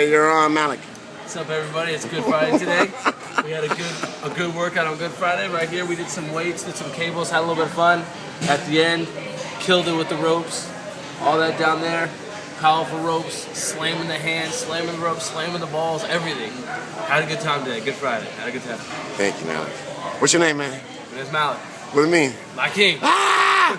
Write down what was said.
Hey, you're on Malik. What's up, everybody? It's Good Friday today. we had a good a good workout on Good Friday. Right here, we did some weights, did some cables, had a little bit of fun. At the end, killed it with the ropes. All that down there, powerful ropes, slamming the hands, slamming the ropes, slamming the balls, everything. Had a good time today. Good Friday. Had a good time. Thank you, Malik. What's your name, man? My name's Malik. What do you mean? My king. Ah!